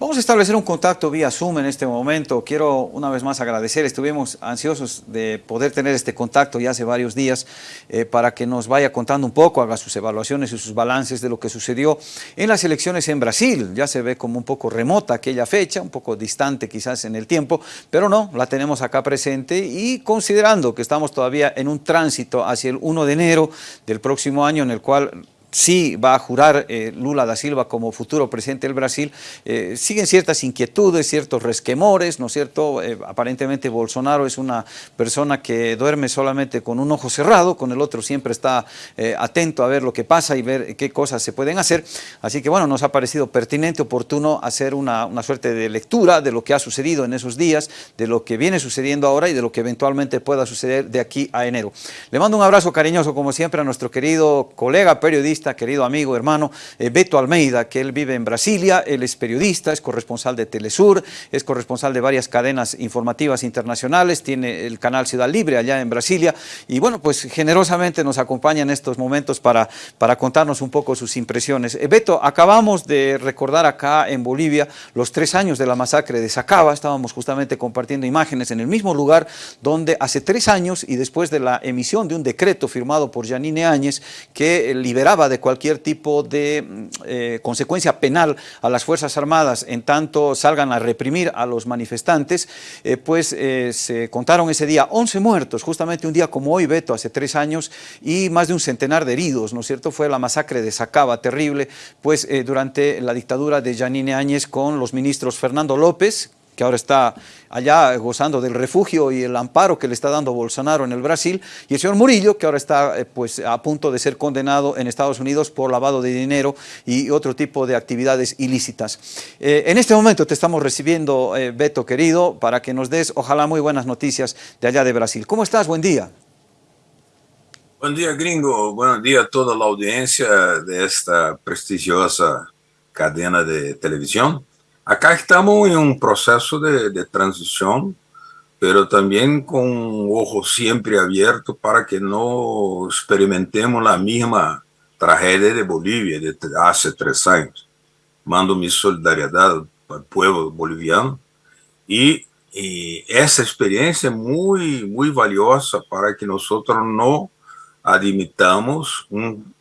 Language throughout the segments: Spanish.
Vamos a establecer un contacto vía Zoom en este momento. Quiero una vez más agradecer, estuvimos ansiosos de poder tener este contacto ya hace varios días eh, para que nos vaya contando un poco, haga sus evaluaciones y sus balances de lo que sucedió en las elecciones en Brasil. Ya se ve como un poco remota aquella fecha, un poco distante quizás en el tiempo, pero no, la tenemos acá presente y considerando que estamos todavía en un tránsito hacia el 1 de enero del próximo año en el cual sí va a jurar eh, Lula da Silva como futuro presidente del Brasil, eh, siguen ciertas inquietudes, ciertos resquemores, ¿no es cierto? Eh, aparentemente Bolsonaro es una persona que duerme solamente con un ojo cerrado, con el otro siempre está atento a ver lo que pasa y ver qué cosas se pueden hacer, así que bueno, nos ha parecido pertinente, oportuno hacer una, una suerte de lectura de lo que ha sucedido en esos días, de lo que viene sucediendo ahora y de lo que eventualmente pueda suceder de aquí a enero. Le mando un abrazo cariñoso como siempre a nuestro querido colega periodista querido amigo, hermano, eh, Beto Almeida, que él vive en Brasilia, él es periodista, es corresponsal de Telesur, es corresponsal de varias cadenas informativas internacionales, tiene el canal Ciudad Libre allá en Brasilia, y bueno, pues generosamente nos acompaña en estos momentos para, para contarnos un poco sus impresiones. Eh, Beto, acabamos de recordar acá en Bolivia los tres años de la masacre de Sacaba, estábamos justamente compartiendo imágenes en el mismo lugar donde hace tres años y después de la emisión de un decreto firmado por Janine Áñez que liberaba de cualquier tipo de mm, eh, consecuencia penal a las Fuerzas Armadas en tanto salgan a reprimir a los manifestantes, eh, pues eh, se contaron ese día 11 muertos, justamente un día como hoy, Beto, hace tres años, y más de un centenar de heridos, ¿no es cierto? Fue la masacre de Sacaba, terrible, pues durante la dictadura de Janine Áñez con los ministros Fernando López, que ahora está allá gozando del refugio y el amparo que le está dando Bolsonaro en el Brasil, y el señor Murillo, que ahora está eh, pues, a punto de ser condenado en Estados Unidos por lavado de dinero y otro tipo de actividades ilícitas. Eh, en este momento te estamos recibiendo, eh, Beto querido, para que nos des, ojalá, muy buenas noticias de allá de Brasil. ¿Cómo estás? Buen día. Buen día, gringo. Buen día a toda la audiencia de esta prestigiosa cadena de televisión. Acá estamos en un proceso de, transición, pero también con un ojo siempre abierto para que no experimentemos la misma tragedia de Bolivia de hace tres años. Mando mi solidaridad al pueblo boliviano y, y esa experiencia es muy, muy valiosa para que nosotros no admitamos un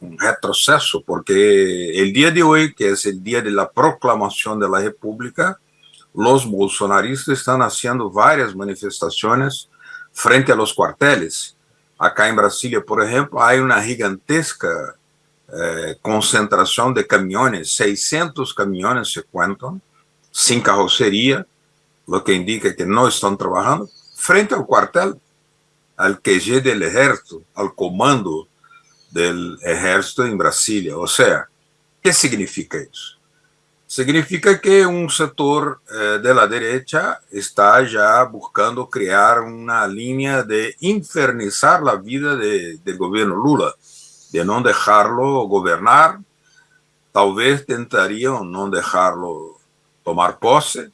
un retroceso, porque el día de hoy, que es el día de la proclamación de la República, los bolsonaristas están haciendo varias manifestaciones frente a los cuarteles. Acá en Brasilia, por ejemplo, hay una gigantesca eh, concentración de camiones, 600 camiones se cuentan, sin carrocería, lo que indica que no están trabajando, frente al cuartel, al QG del ejército, al comando del ejército en Brasilia. O sea, ¿qué significa eso? Significa que un sector eh, de la derecha está ya buscando crear una línea de infernizar la vida de, del gobierno Lula, de no dejarlo gobernar, tal vez tentarían no dejarlo tomar pose,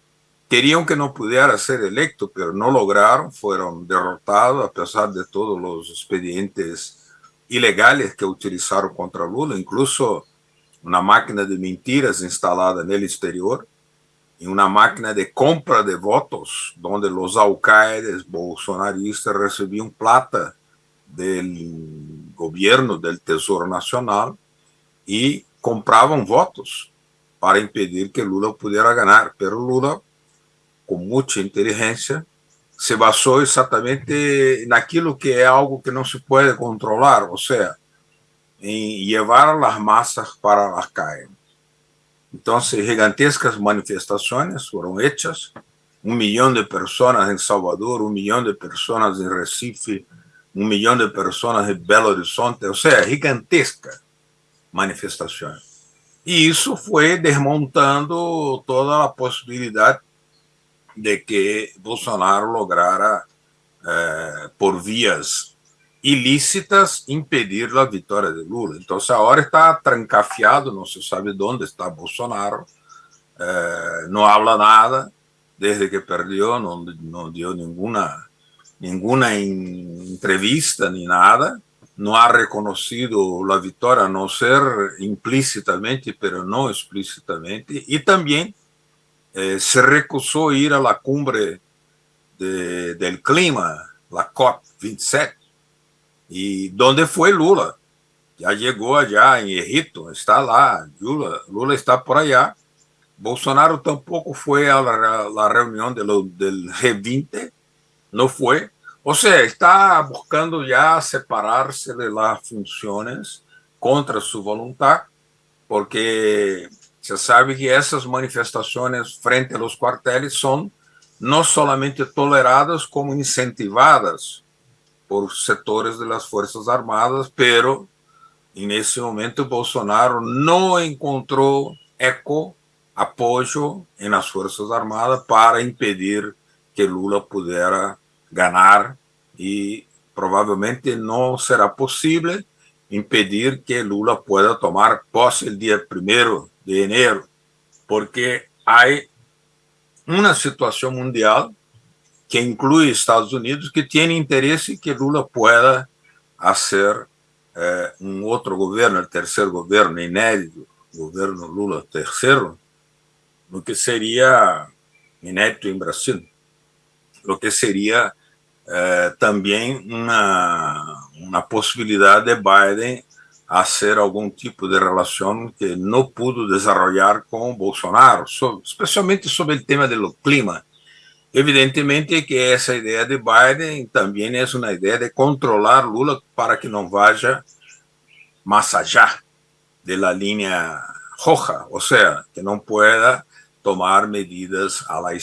querían que no pudiera ser electo, pero no lograron, fueron derrotados a pesar de todos los expedientes ilegais que utilizaram contra Lula, incluso uma máquina de mentiras instalada no exterior e uma máquina de compra de votos, onde os alcaides bolsonaristas recebiam plata do governo, do Tesouro Nacional, e compravam votos para impedir que Lula pudesse ganhar. Pero Lula, com muita inteligência, se basou exatamente naquilo que é algo que não se pode controlar, ou seja, em levar as massas para as calles. Então, gigantescas manifestações foram hechas, um milhão de pessoas em Salvador, um milhão de pessoas em Recife, um milhão de pessoas em Belo Horizonte, ou seja, gigantesca manifestações. E isso foi desmontando toda a possibilidade de que Bolsonaro lograra, eh, por vias ilícitas, impedir a vitória de Lula. Então, agora está trancafiado, não se sabe onde está Bolsonaro, eh, não habla nada, desde que perdeu, não, não deu nenhuma, nenhuma entrevista nem nada, não ha reconhecido a vitória, a não ser implicitamente, pero não explicitamente, e também eh, se recusó ir a la cumbre de, del clima, la COP27. ¿Y dónde fue Lula? Ya llegó allá en Egipto, está lá, Lula, Lula está por allá. Bolsonaro tampoco fue a la, la reunión de lo, del G20, no fue. O sea, está buscando ya separarse de las funciones contra su voluntad, porque Você sabe que essas manifestações frente aos quartéis são não solamente toleradas, como incentivadas por setores das Forças Armadas, pero nesse momento Bolsonaro não encontrou eco, apoio nas Forças Armadas para impedir que Lula pudesse ganhar e provavelmente não será possível impedir que Lula pueda tomar posse o dia primeiro de enero, porque hay una situación mundial que incluye Estados Unidos que tiene interés en que Lula pueda hacer eh, un otro gobierno, el tercer gobierno inédito, gobierno Lula tercero, lo que sería inédito en Brasil, lo que sería eh, también una, una posibilidad de Biden hacer algún tipo de relación que no pudo desarrollar con Bolsonaro, especialmente sobre el tema del clima. Evidentemente que esa idea de Biden también es una idea de controlar Lula para que no vaya más allá de la línea roja, o sea, que no pueda tomar medidas a la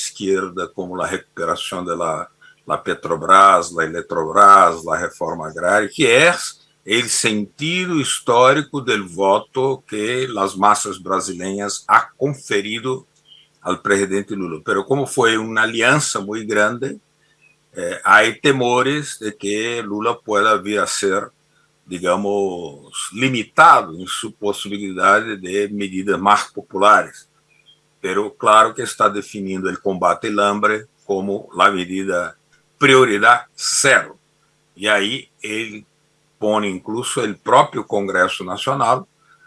como de la, la Petrobras, la Eletrobras, la reforma agraria, que es el sentido histórico del voto que las masas brasileñas ha conferido al presidente Lula. Pero como fue una alianza muy grande, eh, temores de que Lula pueda vir a ser, digamos, limitado en su posibilidad de medidas más populares. Pero claro que está definiendo el combate al hambre como la medida prioridad cero. Y ahí él pone incluso el propio Congreso Nacional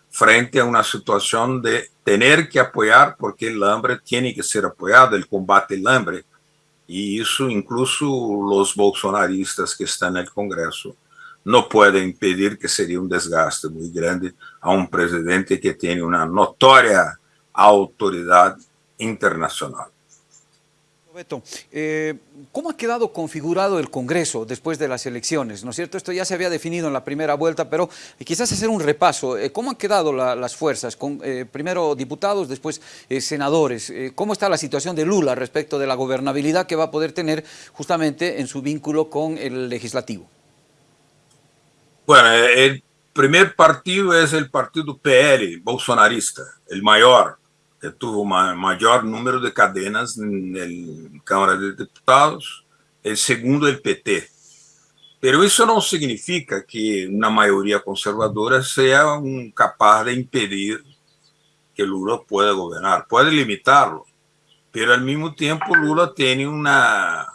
frente a una situación de tener que apoyar, porque el hambre tiene que ser apoyado, el combate al hambre, y eso incluso los bolsonaristas que están en el Congreso no pueden impedir que sería un desgaste muy grande a un presidente que tiene una notoria autoridad internacional. Beto, eh, ¿cómo ha quedado configurado el Congreso después de las elecciones? ¿No es cierto? Esto ya se había definido en la primera vuelta, pero quizás hacer un repaso. Eh, ¿Cómo han quedado las fuerzas? Eh, primero diputados, después senadores. ¿Cómo está la situación de Lula respecto de la gobernabilidad que va a poder tener justamente en su vínculo con el legislativo? Bueno, el primer partido es el partido PL, bolsonarista, el mayor, tuvo mayor número de cadenas en la Cámara de Diputados, el segundo el PT. Pero eso no significa que una mayoría conservadora un capaz de impedir que Lula pueda gobernar. Puede limitarlo, pero al mismo tiempo Lula tiene una,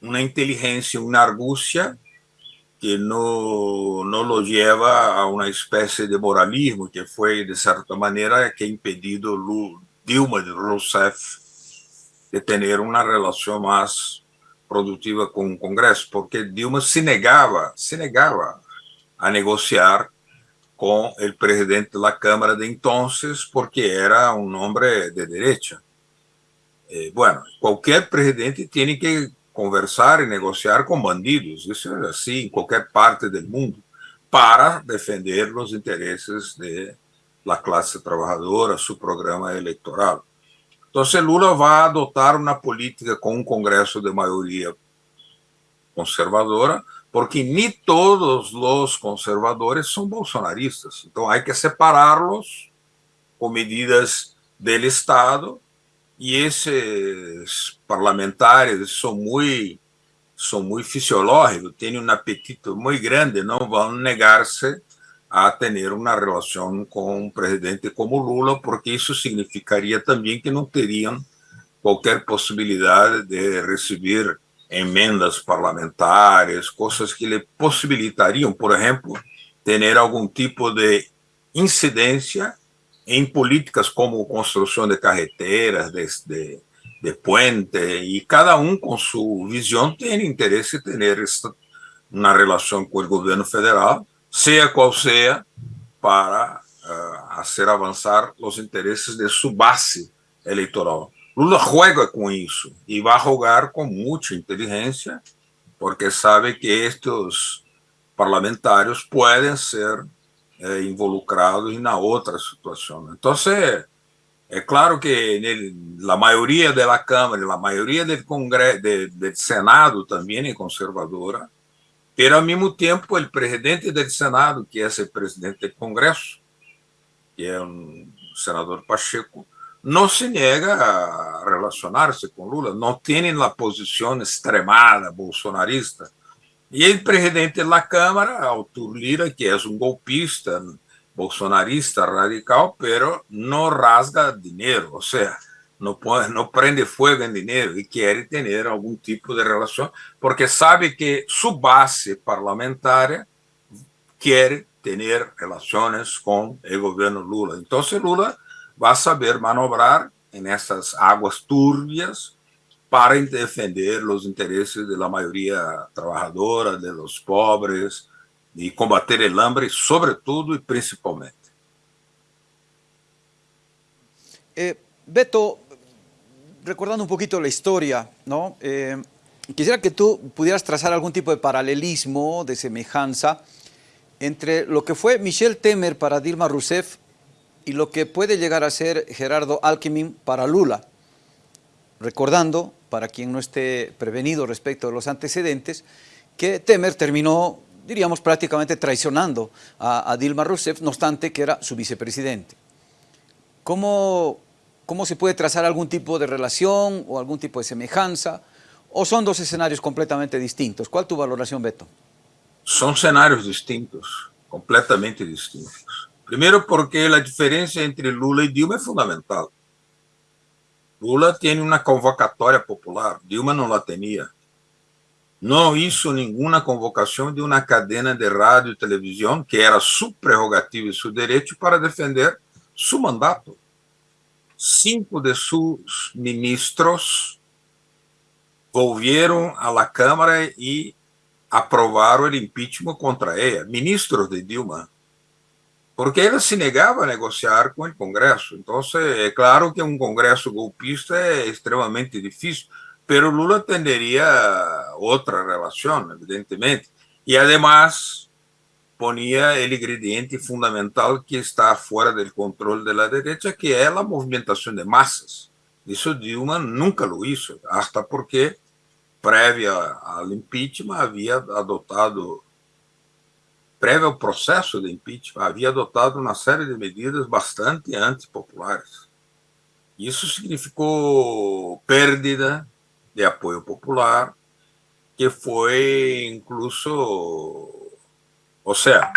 una inteligencia, una argucia que no, no lo lleva a una especie de moralismo que fue de cierta manera que ha impedido Dilma Rousseff de tener una relación más productiva con el Congreso, porque Dilma se negaba, se negaba a negociar con el presidente de la Cámara de entonces porque era un hombre de derecha. Eh, bueno, cualquier presidente tiene que conversar e negociar com bandidos. Isso é assim em qualquer parte do mundo, para defender os interesses da classe trabalhadora, seu programa eleitoral. Então, se Lula vai adotar uma política com um Congresso de maioria conservadora, porque nem todos os conservadores são bolsonaristas. Então, há que separá-los com medidas do Estado e esses parlamentares são muito são muito fisiológicos, têm um apetite muito grande, não vão negar-se a ter uma relação com um presidente como Lula, porque isso significaria também que não teriam qualquer possibilidade de receber emendas parlamentares, coisas que lhe possibilitariam, por exemplo, ter algum tipo de incidência em políticas como construção de carreteras, de, de, de puente, e cada um com sua visão tem interesse em ter uma relação com o governo federal, seja qual seja, para uh, fazer avançar os interesses de sua base eleitoral. Lula juega com isso e vai jogar com muita inteligência, porque sabe que estes parlamentares podem ser eh, involucrados en otra né? Então você é claro que a maioria da Câmara, a maioria do Congresso, del, de, Senado também é conservadora, mas, ao mesmo tempo, o presidente del Senado, que é o presidente do Congresso, que é o senador Pacheco, não se nega a relacionarse com Lula, não tem a posição extremada bolsonarista e o presidente da Câmara, Arthur Lira, que é um golpista, bolsonarista radical, pero não rasga dinheiro, ou seja, não, não prende fogo em dinheiro e quer ter algum tipo de relação, porque sabe que sua base parlamentar quer ter relações com o governo Lula. Então, Lula vai saber manobrar nessas águas turbias para defender os interesses da maioria trabalhadora, dos pobres e combater o hambre, sobretudo e principalmente. Eh, Beto, recordando un poquito la historia, ¿no? Eh, quisiera que tú pudieras trazar algún tipo de paralelismo, de semejanza, entre lo que fue Michel Temer para Dilma Rousseff y lo que puede llegar a ser Gerardo Alckmin para Lula. Recordando para quien no esté prevenido respecto de los antecedentes, que Temer terminó, diríamos, prácticamente traicionando a, Dilma Rousseff, no obstante que era su vicepresidente. ¿Cómo, ¿Cómo se puede trazar algún tipo de relación o algún tipo de semejanza? ¿O son dos escenarios completamente distintos? ¿Cuál tu valoración, Beto? Son escenarios distintos, completamente distintos. Primero porque la diferencia entre Lula y Dilma es fundamental. Lula tem uma convocatória popular, Dilma não la tinha. Não hizo nenhuma convocação de uma cadena de rádio e televisão, que era sua prerrogativa e seu direito, para defender seu mandato. Cinco de seus ministros volvieron a la Câmara e aprovaram o impeachment contra ela, ministros de Dilma porque ele se negava a negociar com o Congresso. Então, é eh, claro que um Congresso golpista é extremamente difícil, pero Lula tenderia outra relação, evidentemente. E, además ponía o ingrediente fundamental que está fora do controle de la derecha, que é a movimentação de massas. Isso Dilma nunca lo hizo, hasta porque, prévia ao impeachment, havia adotado prévio ao processo de impeachment, havia adotado uma série de medidas bastante antipopulares. Isso significou perda de apoio popular, que foi incluso, ou seja,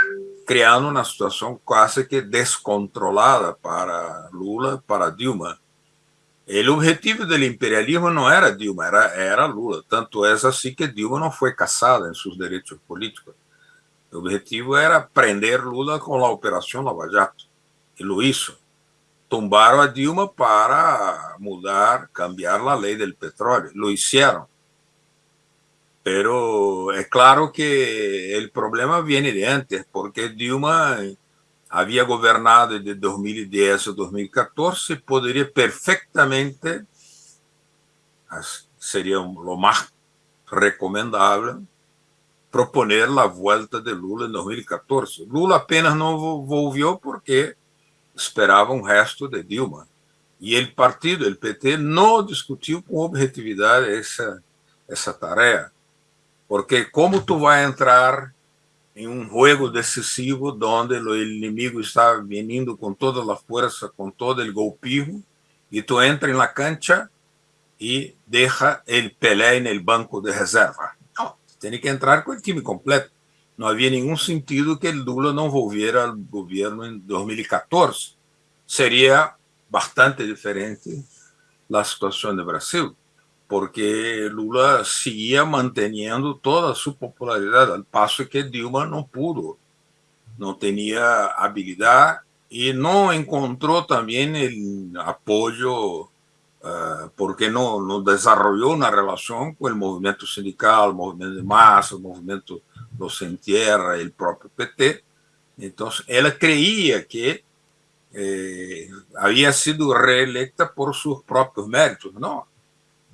criando uma situação quase que descontrolada para Lula, para Dilma. O objetivo do imperialismo não era Dilma, era, era Lula. Tanto é assim que Dilma não foi caçada em seus direitos políticos. O objetivo era prender Lula com a Operação Lava Jato. E hizo. Tumbaram a Dilma para mudar, cambiar a lei do petróleo. Lo hicieron. Pero é claro que o problema viene de antes, porque Dilma havia governado de 2010 a 2014, poderia perfeitamente, seria o mais recomendável, proponer a volta de Lula em 2014. Lula apenas não volviu porque esperava um resto de Dilma. E o partido, o PT, não discutiu com objetividade essa, essa tarefa. Porque como tu vai entrar em um jogo decisivo onde o inimigo está vindo com toda a força, com todo o golpismo, e tu entra na cancha e deixa ele Pelé no banco de reserva tem que entrar com o time completo. Não havia nenhum sentido que o Lula não volviera ao governo em 2014. Seria bastante diferente a situação do Brasil, porque Lula seguia mantendo toda a sua popularidade, ao passo que Dilma não pudo, não tinha habilidade y no encontró también el apoyo uh, porque no, no desarrolló una relación con el movimiento sindical, el movimiento de masa, el movimiento Los Tierra, el propio PT. Entonces, ella creía que eh, había sido reelecta por sus propios méritos. No,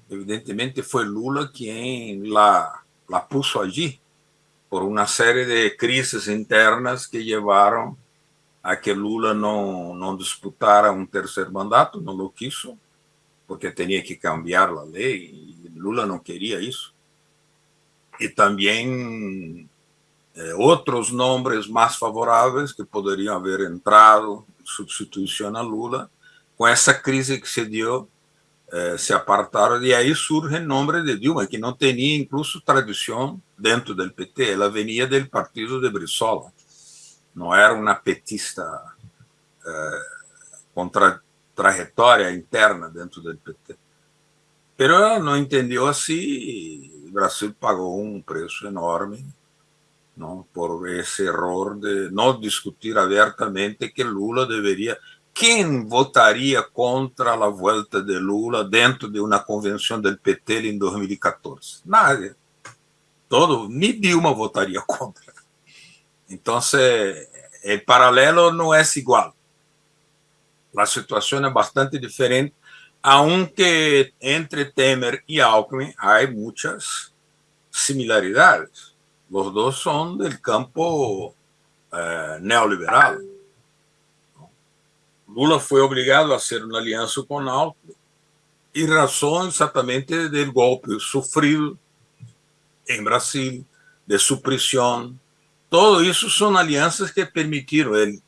evidentemente fue Lula quien la, la puso allí por una serie de crisis internas que llevaron a que Lula não, não disputara um terceiro mandato, não lo quiso, porque tinha que cambiar a lei, e Lula não queria isso. E também eh, outros nomes mais favoráveis que poderiam haver entrado em substituição a Lula, com essa crise que se deu, eh, se apartaram, e aí surge o nome de Dilma, que não tinha incluso tradição dentro do PT, ela venia do partido de Brizola. Não era uma petista eh, com tra trajetória interna dentro do PT. Pero não entendeu assim o Brasil pagou um preço enorme não, por esse erro de não discutir abertamente que Lula deveria. Quem votaria contra a volta de Lula dentro de uma convenção do PT em 2014? Nada. Todo, nem Dilma votaria contra. Entonces, el paralelo no es igual. La situación es bastante diferente, aunque entre Temer y Alckmin hay muchas similaridades. Los dos son del campo eh, neoliberal. Lula fue obligado a hacer una alianza con Alckmin y razón exactamente del golpe sufrido en Brasil, de su prisión, todo eso son alianzas que permitieron él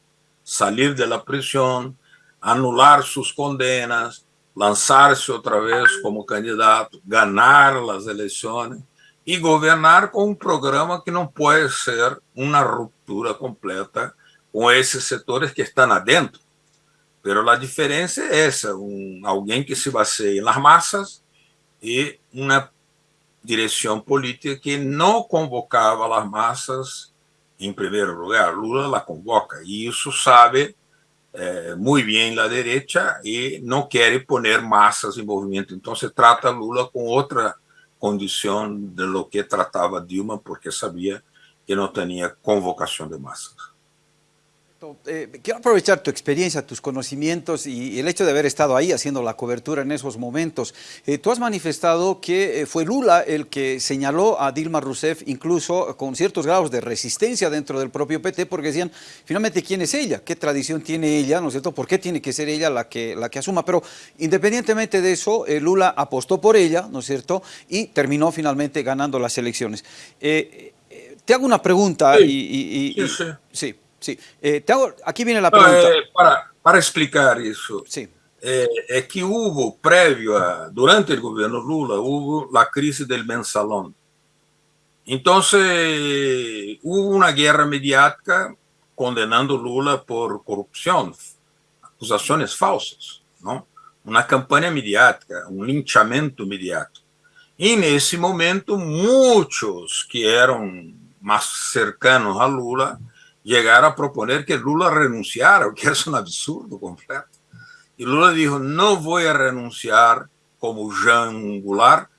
salir de la prisión, anular suas condenas, lançar-se outra vez como candidato, ganhar as eleições e governar com um programa que não pode ser uma ruptura completa com esses setores que estão adentro. Pero a diferença é essa, um, alguém que se baseia nas massas e uma direção política que não convocava as massas em primeiro lugar. Lula la convoca e isso sabe eh, muito bem a direita e não quer poner massas em movimento. Então se trata Lula com outra condição de lo que tratava Dilma, porque sabia que não tinha convocação de Eh, quiero aprovechar tu experiencia, tus conocimientos y el hecho de haber estado ahí haciendo la cobertura en esos momentos. Eh, tú has manifestado que eh, fue Lula el que señaló a Dilma Rousseff incluso con ciertos grados de resistencia dentro del propio PT porque decían, finalmente, ¿quién es ella? ¿Qué tradición tiene ella? ¿No es cierto? ¿Por qué tiene que ser ella la que, la que asuma? Pero independientemente de eso, Lula apostó por ella, ¿no es cierto? Y terminó finalmente ganando las elecciones. te hago una pregunta y, sí, sí. sí. Sí, eh, te hago, aquí viene la pregunta. Eh, para, para, explicar eso, sí. eh, es que hubo previo a, durante el gobierno Lula, hubo la crisis del mensalón. Entonces hubo una guerra mediática condenando Lula por corrupción, acusaciones falsas, ¿no? Una campaña mediática, un linchamiento mediático. Y en ese momento muchos que eran más cercanos a Lula llegar a proponer que Lula renunciara, o que es un absurdo completo. Y Lula dijo, no voy a renunciar como Jean Goulart,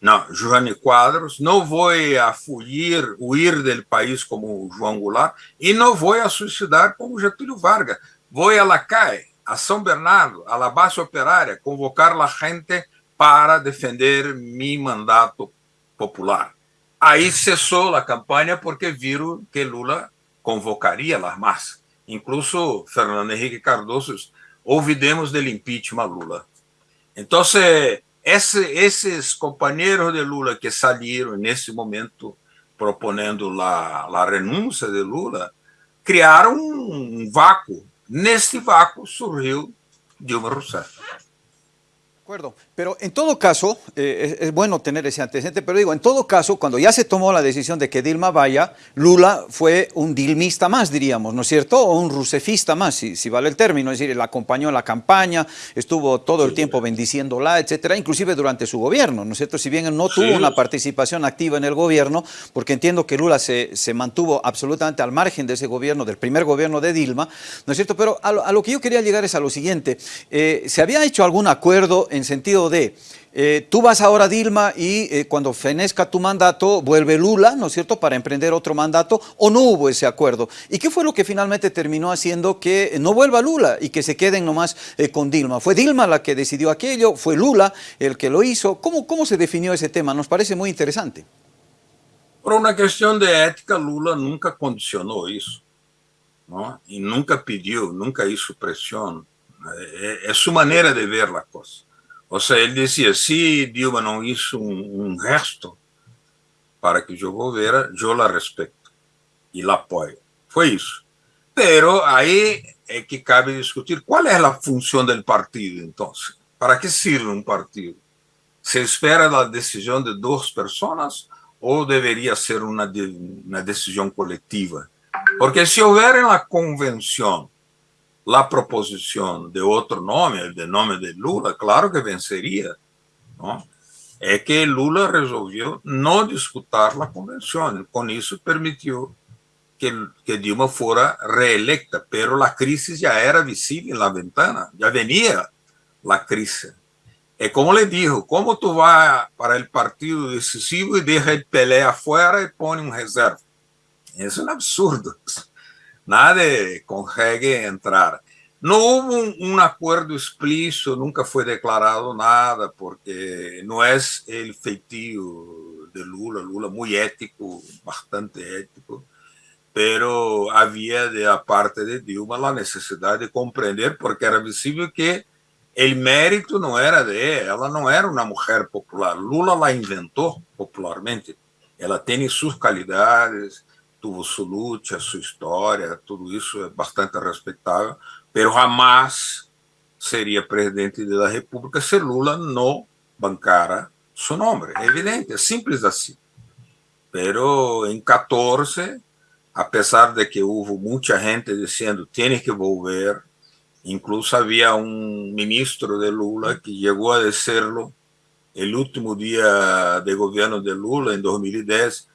no, Joane Quadros, no voy a fugir, huir del país como João Goulart y no voy a suicidar como Getúlio Vargas. Voy a la calle, a São Bernardo, a la base operaria, convocar a gente para defender mi mandato popular. Aí cessou a campanha porque viram que Lula convocaria las massas. Incluso Fernando Henrique Cardoso, olvidemos del impeachment a Lula. Entonces, esse, esses companheiros de Lula que saíram nesse momento proponendo a, a renúncia de Lula, criaram um vácuo. Neste vácuo surgiu Dilma Rousseff. acuerdo, pero en todo caso, eh, es, es, bueno tener ese antecedente, pero digo, en todo caso, cuando ya se tomó la decisión de que Dilma vaya, Lula fue un dilmista más, diríamos, ¿no es cierto? O un rusefista más, si, si vale el término, es decir, él acompañó en la campaña, estuvo todo el tiempo bendiciéndola, etcétera, inclusive durante su gobierno, ¿no es cierto? Si bien él no tuvo una participación activa en el gobierno, porque entiendo que Lula se, se, mantuvo absolutamente al margen de ese gobierno, del primer gobierno de Dilma, ¿no es cierto? Pero a lo, a lo que yo quería llegar es a lo siguiente, eh, ¿se había hecho algún acuerdo en sentido de, eh, tú vas ahora Dilma y eh, cuando fenezca tu mandato vuelve Lula, ¿no es cierto?, para emprender otro mandato, o no hubo ese acuerdo. ¿Y qué fue lo que finalmente terminó haciendo que no vuelva Lula y que se queden nomás eh, con Dilma? ¿Fue Dilma la que decidió aquello? ¿Fue Lula el que lo hizo? ¿Cómo, cómo se definió ese tema? Nos parece muy interesante. Por una cuestión de ética, Lula nunca condicionó eso, ¿no? Y nunca pidió, nunca hizo presión. Es su manera de ver la cosa. O sea, ele dizia, se Dilma não hizo um, um gesto para que eu volviera, eu la respeito e la apoio. Foi isso. Pero aí é que cabe discutir qual é a função do partido, então. Para que serve um partido? Se espera a decisão de duas pessoas ou deveria ser uma, uma decisão coletiva? Porque se houver na convenção la proposición de otro nombre, el de nombre de Lula, claro que vencería. ¿no? Es que Lula resolvió no disputar la convención. Con eso permitió que, que Dilma fuera reelecta, pero la crisis ya era visible en la ventana, ya venía la crisis. Es como le dijo, ¿cómo tú vas para el partido decisivo y deja el pelea afuera y pone un reserva? Es un absurdo. Nadie consegue entrar. No hubo un, un, acuerdo explícito, nunca fue declarado nada, porque no es el feitio de Lula, Lula muy ético, bastante ético, pero había de la parte de Dilma la necesidad de comprender, porque era visible que el mérito no era de ella, ela no era una mujer popular, Lula la inventó popularmente, ela tiene sus calidades, tuvo su lucha, su historia, todo isso é bastante respeitável, pero jamais seria presidente da República se Lula não bancara seu nome. É evidente, é simples assim. Pero em 14, apesar de que houve muita gente dizendo tem que volver, incluso havia um ministro de Lula que chegou a dizer-lo el último dia de governo de Lula, em 2010,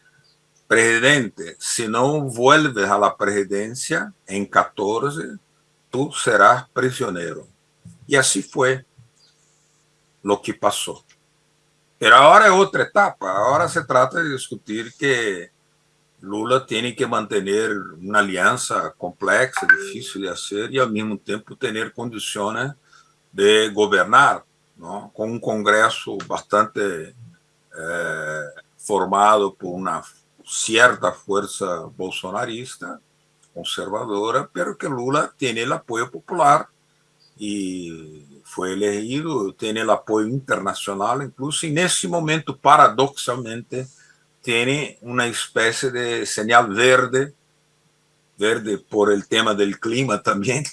presidente, se não vuelves a la presidencia em 14, tú serás prisionero. Y así fue lo que pasó. Pero ahora es otra etapa. Ahora se trata de discutir que Lula tiene que mantener una alianza compleja, difícil de hacer, y al mismo tiempo tener condiciones de gobernar, ¿no? con un Congreso bastante eh, formado por una cierta fuerza bolsonarista, conservadora, pero que Lula tiene el apoyo popular y fue elegido, tiene el apoyo internacional incluso, y en ese momento, paradoxalmente, tiene una especie de señal verde, verde por el tema del clima también,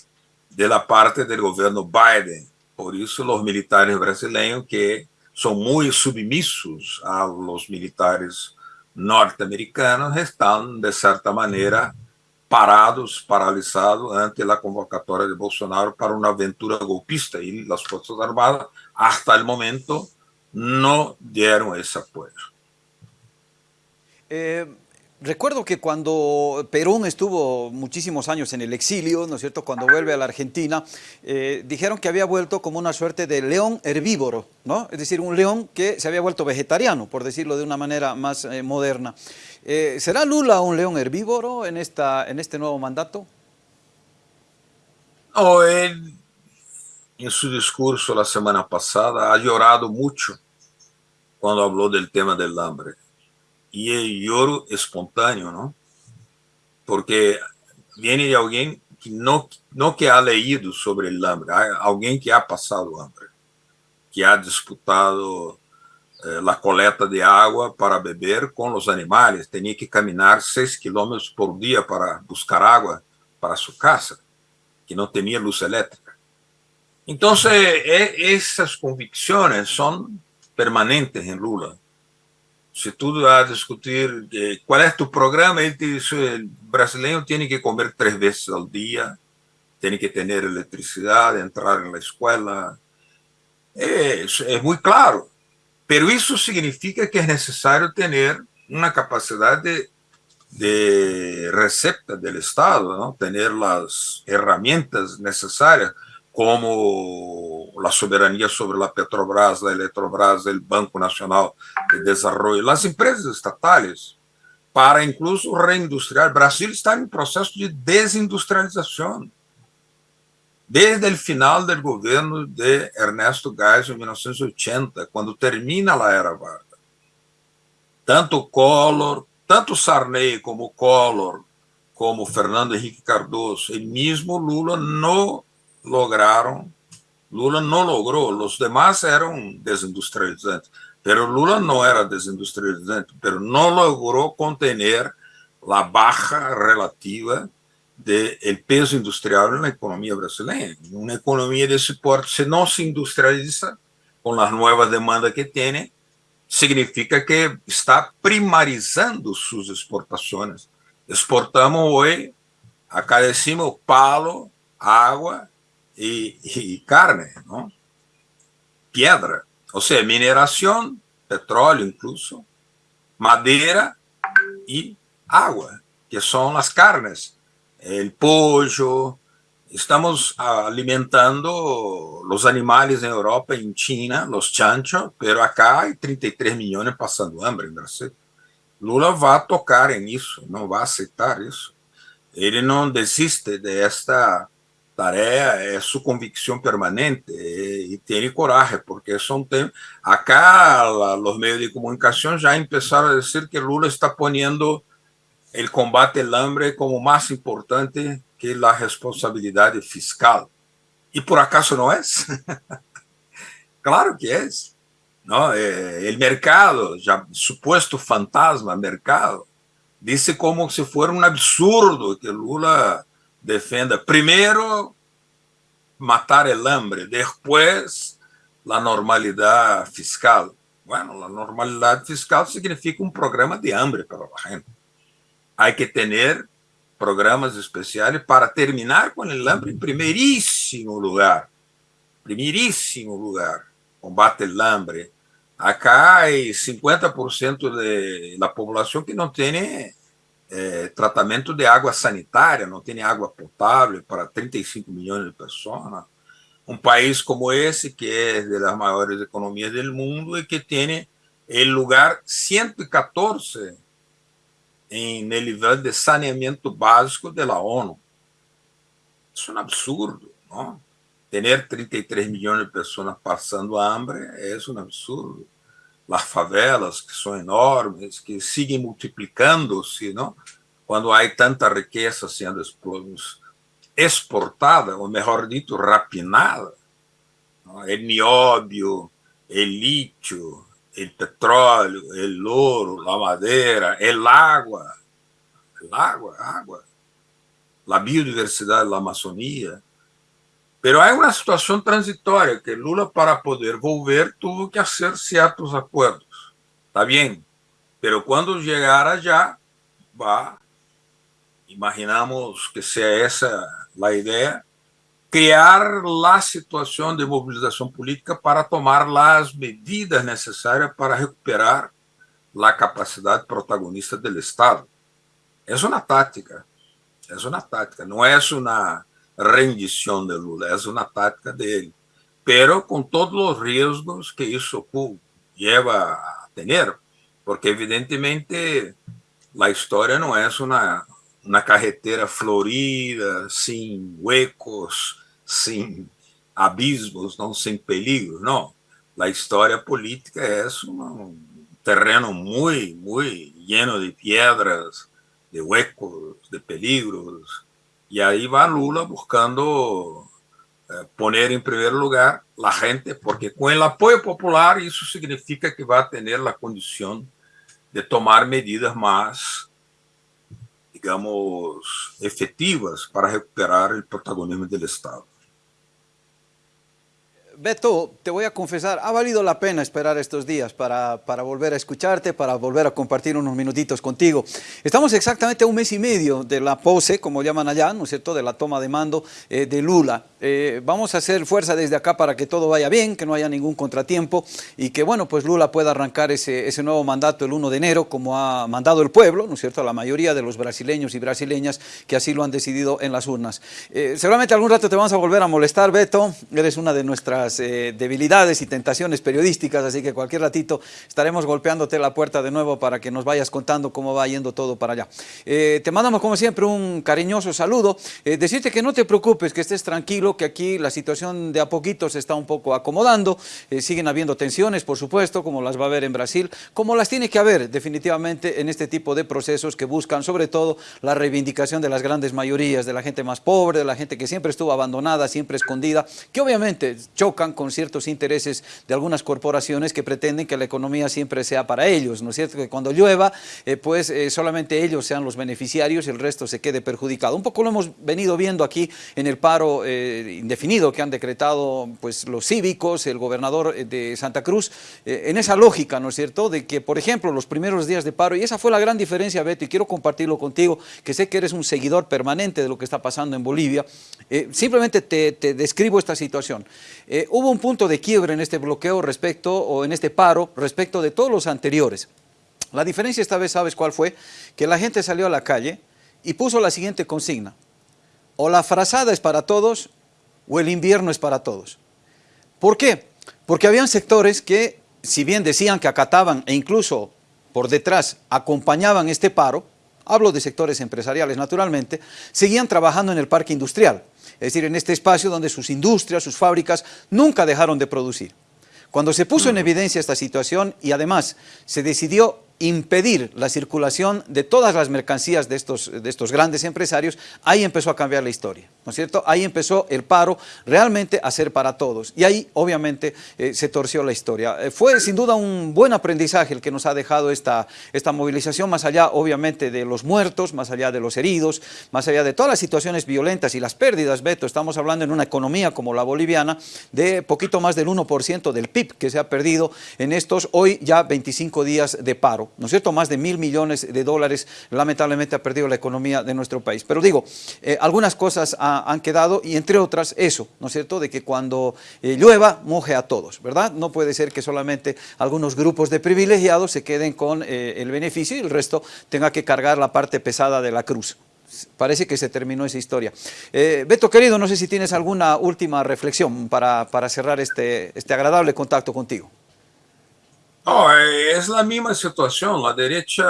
de la parte del gobierno Biden. Por eso los militares brasileños que son muy submisos a los militares norte-americanos están de cierta manera parados, paralisados ante a convocatória de Bolsonaro para uma aventura golpista e as Forças Armadas, hasta o momento, não deram esse apoio. Eh, recuerdo que cuando Perón estuvo muchísimos años en el exilio, ¿no es cierto?, cuando vuelve a la Argentina, eh, dijeron que había vuelto como una suerte de león herbívoro, ¿no? Es decir, un león que se había vuelto vegetariano, por decirlo de una manera más eh, moderna. Eh, ¿Será Lula un león herbívoro en, esta, en este nuevo mandato? No, él en su discurso la semana pasada ha llorado mucho cuando habló del tema del hambre. Y el lloro espontáneo, ¿no? Porque viene de alguien que no, no que ha leído sobre el hambre, alguien que ha pasado hambre, que ha disputado Eh, la coleta de agua para beber con los animales. Tenía que caminar seis kilómetros por día para buscar agua para su casa, que no tenía luz eléctrica. Entonces, e, esas convicciones son permanentes en Lula. Si tú vas a discutir eh, cuál es tu programa, él te dice, el brasileño tiene que comer tres veces al día, tiene que tener electricidad, entrar en la escuela. Es, es muy claro. Pero eso significa que es necesario tener una capacidad de, de recepta del Estado, ¿no? tener las herramientas necesarias como la soberanía sobre la Petrobras, la Electrobras, el Banco Nacional de Desarrollo, las empresas estatales, para incluso reindustriar. Brasil está en proceso de desindustrialización. Desde el final del gobierno de Ernesto Geisel en 1980, cuando termina la era Vargas. Tanto Collor, tanto Sarney como Collor, como Fernando Henrique Cardoso, el mismo Lula no lograram. Lula não logrou, os demais eram desindustrializantes, pero Lula não era desindustrializante, pero não logrou contener a baixa relativa de, de peso industrial na economia brasileira. Uma economia desse porte, se não se industrializa com as novas demandas que tem, significa que está primarizando suas exportações. Exportamos hoje, acá decimos, palo, água y, y carne, ¿no? Piedra, o sea, mineración, petróleo incluso, madera y agua, que son las carnes, el pollo. Estamos alimentando los animales en Europa, en China, los chanchos, pero acá hay 33 millones pasando hambre en Brasil. Lula va a tocar en eso, no va a aceptar eso. Él no desiste de esta tarea é sua convicção permanente e ter coragem, porque são temas. Acá, os meios de comunicação já começaram a dizer que Lula está poniendo o combate ao hambre como mais importante que a responsabilidade fiscal. E por acaso não é? claro que é. ¿no? Eh, el mercado, ya supuesto fantasma mercado, dice como se fuera un absurdo que Lula defenda primero matar el hambre, después la normalidad fiscal. Bueno, la normalidad fiscal significa un programa de hambre para la gente. Hay que tener programas especiales para terminar con el hambre en primerísimo lugar. Primerísimo lugar. Combate el hambre. Acá hay 50% de la población que no tiene é, tratamento de água sanitária, não tem água potável para 35 milhões de pessoas. Um país como esse, que é das maiores economias do mundo e que tem o lugar 114 em nível de saneamento básico da ONU. Isso é um absurdo, não? Ter 33 milhões de pessoas passando hambre é um absurdo las favelas, que são enormes, que seguem multiplicando-se, não? quando há tanta riqueza sendo exportada, ou melhor dito, rapinada. O nióbio, o lítio, o petróleo, o ouro, a madeira, o água, o água, água, a biodiversidade da Amazônia, Pero hay una situación transitoria que Lula para poder volver tuvo que hacer ciertos acuerdos. Está bien, pero cuando llegara allá va, imaginamos que sea esa la idea, crear la situación de movilización política para tomar las medidas necesarias para recuperar la capacidad protagonista del Estado. Es una táctica, es una táctica, no es una rendição de Lula, é uma tática dele. Pero com todos os riscos que isso lleva a ter, porque evidentemente a história não é uma, uma carretera florida, sem huecos, sem abismos, não sem perigos, não. A história política é um terreno muito, muito lleno de pedras, de huecos, de peligros, Y ahí va Lula buscando eh, poner en primer lugar la gente, porque con el apoyo popular eso significa que va a tener la condición de tomar medidas más, digamos, efectivas para recuperar el protagonismo del Estado. Beto, te voy a confesar, ha valido la pena esperar estos días para, para, volver a escucharte, para volver a compartir unos minutitos contigo. Estamos exactamente a un mes y medio de la pose, como llaman allá, ¿no es cierto?, de la toma de mando eh, de Lula. Eh, vamos a hacer fuerza desde acá para que todo vaya bien, que no haya ningún contratiempo y que, bueno, pues Lula pueda arrancar ese, ese nuevo mandato el 1 de enero, como ha mandado el pueblo, ¿no es cierto?, la mayoría de los brasileños y brasileñas que así lo han decidido en las urnas. Eh, seguramente algún rato te vamos a volver a molestar, Beto, eres una de nuestras eh, debilidades y tentaciones periodísticas, así que cualquier ratito estaremos golpeándote la puerta de nuevo para que nos vayas contando cómo va yendo todo para allá. Eh, te mandamos como siempre un cariñoso saludo, eh, decirte que no te preocupes, que estés tranquilo, que aquí la situación de a poquito se está un poco acomodando, siguen habiendo tensiones, por supuesto, como las va a haber en Brasil, como las tiene que haber definitivamente en este tipo de procesos que buscan sobre todo la reivindicación de las grandes mayorías, de la gente más pobre, de la gente que siempre estuvo abandonada, siempre escondida, que obviamente choca con ciertos intereses de algunas corporaciones que pretenden que la economía siempre sea para ellos, ¿no es cierto? Que cuando llueva, eh, pues eh, solamente ellos sean los beneficiarios y el resto se quede perjudicado. Un poco lo hemos venido viendo aquí en el paro eh, indefinido que han decretado pues, los cívicos, el gobernador de Santa Cruz, en esa lógica, ¿no es cierto?, de que, por ejemplo, los primeros días de paro, y esa fue la gran diferencia, Beto, y quiero compartirlo contigo, que sé que eres un seguidor permanente de lo que está pasando en Bolivia, simplemente te, te, describo esta situación hubo un punto de quiebre en este bloqueo respecto, o en este paro, respecto de todos los anteriores. La diferencia esta vez, ¿sabes cuál fue? Que la gente salió a la calle y puso la siguiente consigna. O la frazada es para todos, o el invierno es para todos. ¿Por qué? Porque habían sectores que, si bien decían que acataban e incluso por detrás acompañaban este paro, hablo de sectores empresariales naturalmente, seguían trabajando en el parque industrial es decir, en este espacio donde sus industrias, sus fábricas nunca dejaron de producir. Cuando se puso en evidencia esta situación y además se decidió impedir la circulación de todas las mercancías de estos, de estos grandes empresarios, ahí empezó a cambiar la historia, ¿no es cierto? Ahí empezó el paro realmente a ser para todos y ahí obviamente eh, se torció la historia. Eh, fue sin duda un buen aprendizaje el que nos ha dejado esta, esta movilización, más allá obviamente de los muertos, más allá de los heridos, más allá de todas las situaciones violentas y las pérdidas, Beto, estamos hablando en una economía como la boliviana de poquito más del 1% del PIB que se ha perdido en estos hoy ya 25 días de paro. ¿No es cierto? Más de mil millones de dólares lamentablemente ha perdido la economía de nuestro país. Pero digo, eh, algunas cosas han quedado y entre otras eso, ¿no es cierto? De que cuando eh, llueva, moje a todos, ¿verdad? No puede ser que solamente algunos grupos de privilegiados se queden con eh, el beneficio y el resto tenga que cargar la parte pesada de la cruz parece que se terminó esa historia. Beto, querido, no sé si tienes alguna última reflexión para, para cerrar este, este agradable contacto contigo. No, es la misma situación. La derecha,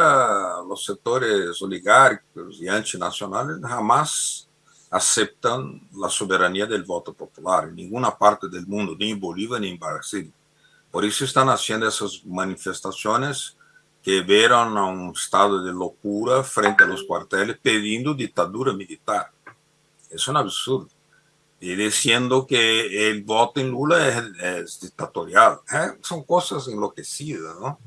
los sectores oligárquicos y antinacionales jamás aceptan la soberanía del voto popular en ninguna parte del mundo, ni en Bolivia ni en Brasil. Por eso están haciendo esas manifestaciones que vieron a un estado de locura frente a los cuarteles pidiendo dictadura militar. Es un absurdo y diciendo que el voto en Lula es, dictatorial. ¿eh? Son cosas enloquecidas, ¿no?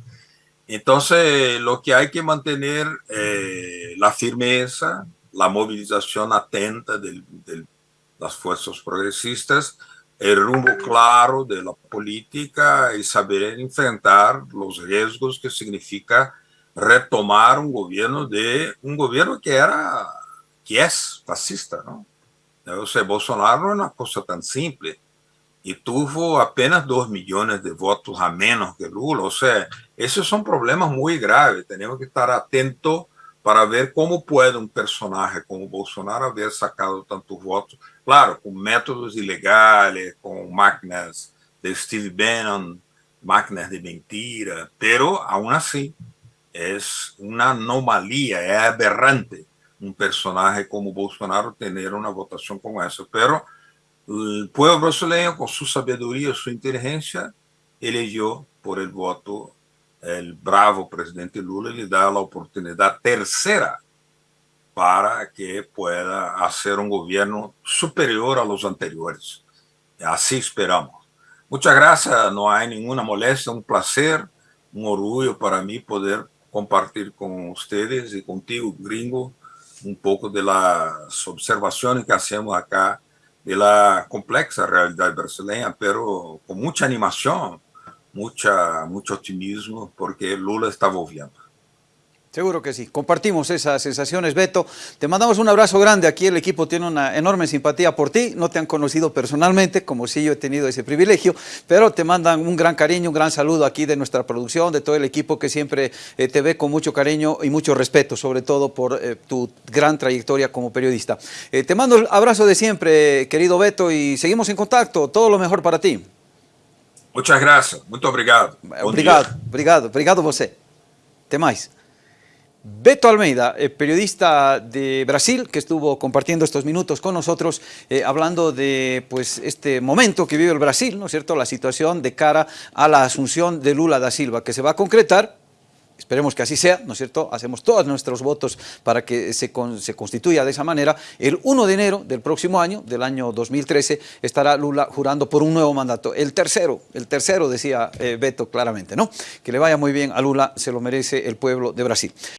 Entonces, lo que hay que mantener eh, la firmeza, la movilización atenta de las fuerzas progresistas, el rumbo claro de la política y saber enfrentar los riesgos que significa retomar un gobierno de un gobierno que era que es fascista, ¿no? Eu sei, é Bolsonaro é uma coisa tão simples. E tuvo apenas 2 milhões de votos a menos que Lula. Ou seja, esses são problemas muito graves. Temos que estar atentos para ver como pode um personagem como Bolsonaro haver sacado tantos votos, claro, com métodos ilegais, com máquinas de Steve Bannon, máquinas de mentira, Mas, aún assim é uma anomalia, é aberrante un personaje como Bolsonaro tener una votación como esa. Pero el pueblo brasileño, con su sabiduría, su inteligencia, eligió por el voto el bravo presidente Lula y le da la oportunidad tercera para que pueda hacer un gobierno superior a los anteriores. Así esperamos. Muchas gracias, no hay ninguna molestia, un placer, un orgullo para mí poder compartir con ustedes y contigo, gringo, un poco de las observaciones que hacemos acá de la complexa realidad brasileña, pero con mucha animación, mucha, mucho optimismo, porque Lula está volviendo. Seguro que sí. Compartimos esas sensaciones, Beto. Te mandamos un abrazo grande. Aquí el equipo tiene una enorme simpatía por ti. No te han conocido personalmente, como si yo he tenido ese privilegio, pero te mandan un gran cariño, un gran saludo aquí de nuestra producción, de todo el equipo que siempre eh, te ve con mucho cariño y mucho respeto, sobre todo por eh, tu gran trayectoria como periodista. Eh, te mando el abrazo de siempre, querido Beto, y seguimos en contacto. Todo lo mejor para ti. Muchas gracias. Muy obrigado. Obrigado, obrigado, obrigado você. Te mais. Beto Almeida, eh, periodista de Brasil, que estuvo compartiendo estos minutos con nosotros, eh, hablando de pues, este momento que vive el Brasil, ¿no es cierto?, la situación de cara a la asunción de Lula da Silva, que se va a concretar Esperemos que así sea, ¿no es cierto? Hacemos todos nuestros votos para que se, constituya de esa manera. El 1 de enero del próximo año, del año 2013, estará Lula jurando por un nuevo mandato. El tercero, el tercero decía eh, Beto claramente, ¿no? Que le vaya muy bien a Lula, se lo merece el pueblo de Brasil.